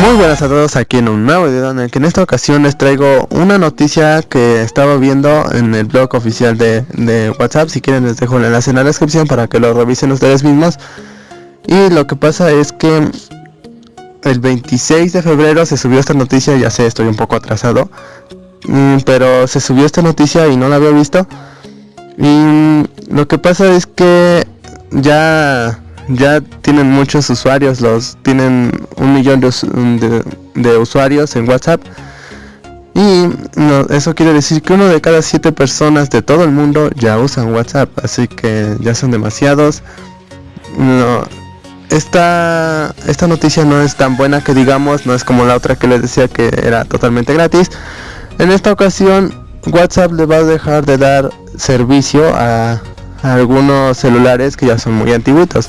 Muy buenas a todos aquí en un nuevo video en el que en esta ocasión les traigo una noticia que estaba viendo en el blog oficial de, de, WhatsApp. Si quieren les dejo el enlace en la descripción para que lo revisen ustedes mismos. Y lo que pasa es que el 26 de febrero se subió esta noticia, ya sé estoy un poco atrasado mm, Pero se subió esta noticia y no la había visto. Y lo que pasa es que ya ya tienen muchos usuarios, los tienen un millón de, usuarios en WhatsApp. Y eso quiere decir que uno de cada siete personas de todo el mundo ya usan WhatsApp, así que ya son demasiados. Esta, esta noticia no es tan buena que digamos, no es como la otra que les decía que era totalmente gratis. En esta ocasión WhatsApp le va a dejar de dar servicio a, a algunos celulares que ya son muy antiguitos.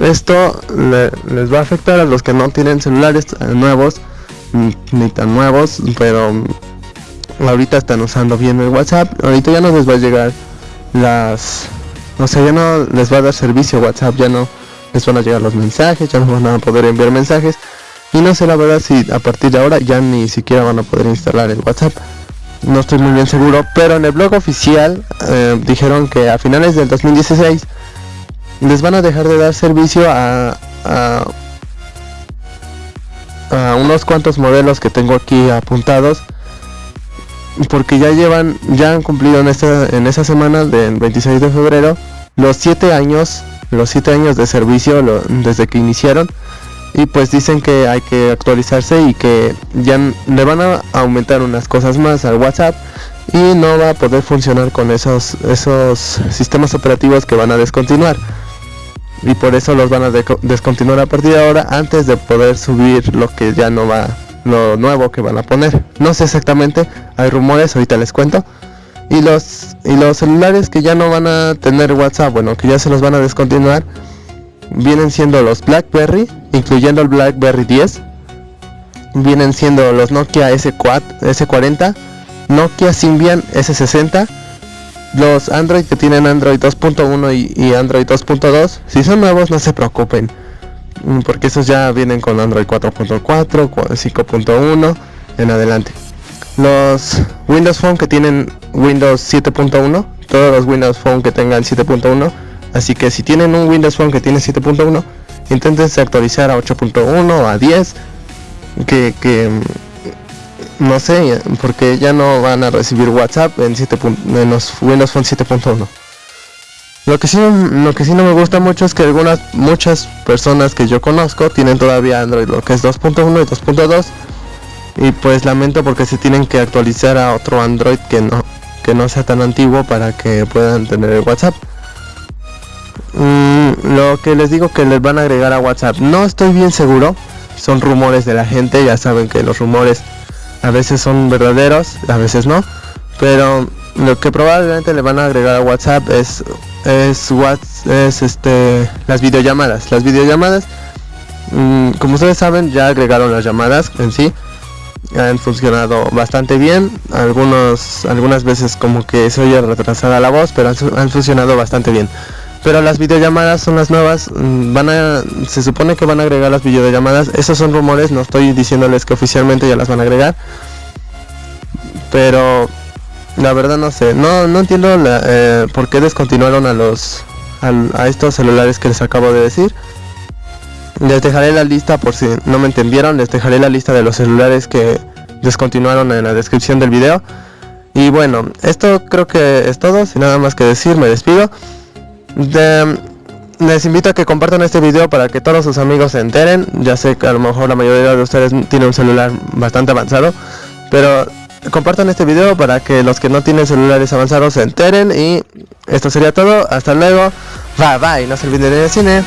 Esto les va a afectar a los que no tienen celulares nuevos, ni tan nuevos, pero ahorita están usando bien el WhatsApp. Ahorita ya no les va a llegar las... O sea, ya no les va a dar servicio WhatsApp, ya no les van a llegar los mensajes, ya no van a poder enviar mensajes. Y no sé la verdad si a partir de ahora ya ni siquiera van a poder instalar el WhatsApp. No estoy muy bien seguro, pero en el blog oficial eh, dijeron que a finales del 2016 les van a dejar de dar servicio a, a, unos cuantos modelos que tengo aquí apuntados porque ya llevan ya han cumplido en esta en esa semana del 26 de febrero los 7 años los 7 años de servicio desde que iniciaron. Y pues dicen que hay que actualizarse y que ya le van a aumentar unas cosas más al WhatsApp y no va a poder funcionar con esos esos sistemas operativos que van a descontinuar y por eso los van a descontinuar a partir de ahora antes de poder subir lo que ya no va lo nuevo que van a poner. No sé exactamente hay rumores ahorita les cuento. Y los y los celulares que ya no van a tener whatsapp bueno que ya se los van a descontinuar vienen siendo los blackberry incluyendo el blackberry 10 vienen siendo los nokia s4 s40 nokia symbian s60 los Android que tienen Android 2.1 y, Android 2.2, si son nuevos no se preocupen, mm, porque esos ya vienen con Android 4.4, 5.1 en adelante. Los Windows Phone que tienen Windows 7.1, todos los Windows Phone que tengan 7.1, así que si tienen un Windows Phone que tiene 7.1, intenten actualizar a 8.1 o a 10, que, que no sé, porque ya no van a recibir WhatsApp en, 7 en los Windows Phone 7.1. Lo que sí lo que sí no me gusta mucho es que algunas muchas personas que yo conozco tienen todavía Android lo que es 2.1 y 2.2 y pues lamento porque se tienen que actualizar a otro Android que no que no sea tan antiguo para que puedan tener el WhatsApp. Mm, lo que les digo que les van a agregar a WhatsApp, no estoy bien seguro, son rumores de la gente, ya saben que los rumores a veces son verdaderos, a veces no, pero lo que probablemente le van a agregar a WhatsApp es es es este las videollamadas, las videollamadas mm, como ustedes saben ya agregaron las llamadas en sí. Han funcionado bastante bien. Algunos algunas veces como que se oye retrasada la voz pero han funcionado bastante bien pero las videollamadas son las nuevas mm, van a se supone que van a agregar las videollamadas. Esos son rumores no estoy diciéndoles que oficialmente ya las van a agregar. Pero la verdad no sé no no entiendo eh, por qué descontinuaron a los a, estos celulares que les acabo de decir. Les dejaré la lista por si no me entendieron les dejaré la lista de los celulares que descontinuaron en la descripción del video. Y bueno esto creo que es todo sin nada más que decir me despido les invito a que compartan este video para que todos sus amigos se enteren. Ya sé que a lo mejor la mayoría de ustedes tiene un celular bastante avanzado, pero compartan este video para que los que no tienen celulares avanzados se enteren y esto sería todo. Hasta luego. Bye bye. No se olviden de cine.